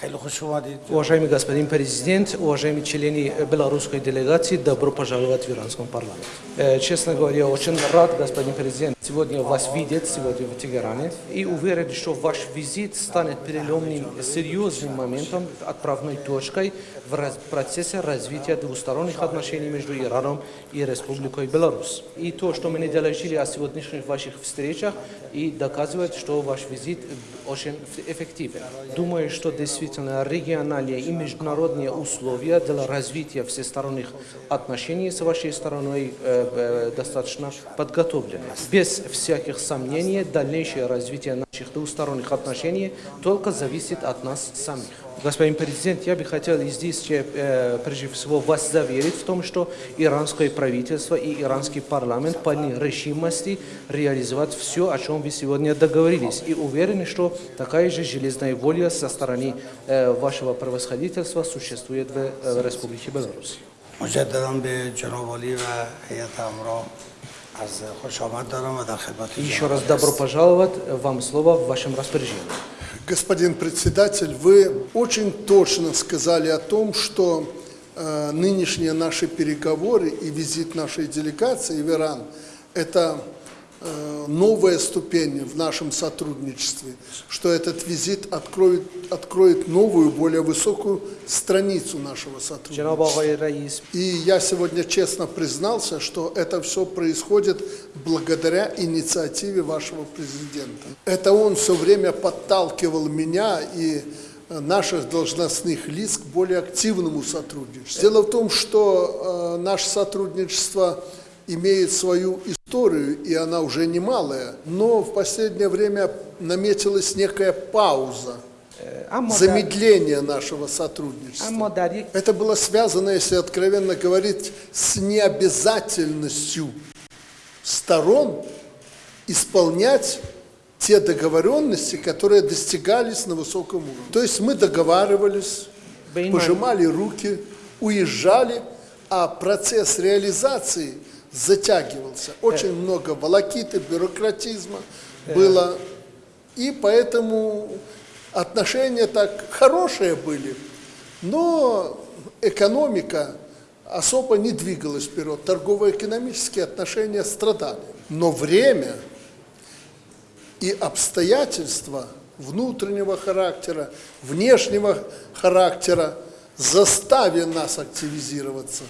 Уважаемый господин президент, уважаемые члены э, белорусской делегации, добро пожаловать в иранском парламент. Э, честно говоря, очень рад, господин президент, сегодня вас видеть, сегодня в Тегеране, и уверен, что ваш визит станет переломным, серьезным моментом, отправной точкой в процессе развития двусторонних отношений между Ираном и Республикой Беларусь. И то, что мы не доложили о сегодняшних ваших встречах, и доказывает, что ваш визит э, очень эффективен. Думаю, что действительно региональные и международные условия для развития всесторонних отношений с вашей стороной э, э, достаточно подготовлены. Без всяких сомнений, дальнейшее развитие наших двусторонних отношений только зависит от нас самих. Господин президент, я бы хотел и здесь э, прежде всего вас заверить в том, что иранское правительство и иранский парламент полны решимости реализовать все, о чем вы сегодня договорились. И уверены, что такая же железная воля со стороны э, вашего превосходительства существует в э, Республике Беларусь. مجددا به جناب علی و هیئت همراه еще раз добро пожаловать, вам слово в вашем распоряжении. Господин председатель, вы очень точно сказали о том, что э, нынешние наши переговоры и визит нашей делегации в Иран – это Э, новая ступень в нашем сотрудничестве, что этот визит откроет, откроет новую, более высокую страницу нашего сотрудничества. И я сегодня честно признался, что это все происходит благодаря инициативе вашего президента. Это он все время подталкивал меня и э, наших должностных лиц к более активному сотрудничеству. Дело в том, что э, наше сотрудничество имеет свою историю, и она уже немалая, но в последнее время наметилась некая пауза, замедление нашего сотрудничества. Это было связано, если откровенно говорить, с необязательностью сторон исполнять те договоренности, которые достигались на высоком уровне. То есть мы договаривались, пожимали руки, уезжали, а процесс реализации – затягивался. Очень много волокиты, бюрократизма было. И поэтому отношения так хорошие были, но экономика особо не двигалась вперед. Торгово-экономические отношения страдали. Но время и обстоятельства внутреннего характера, внешнего характера заставили нас активизироваться.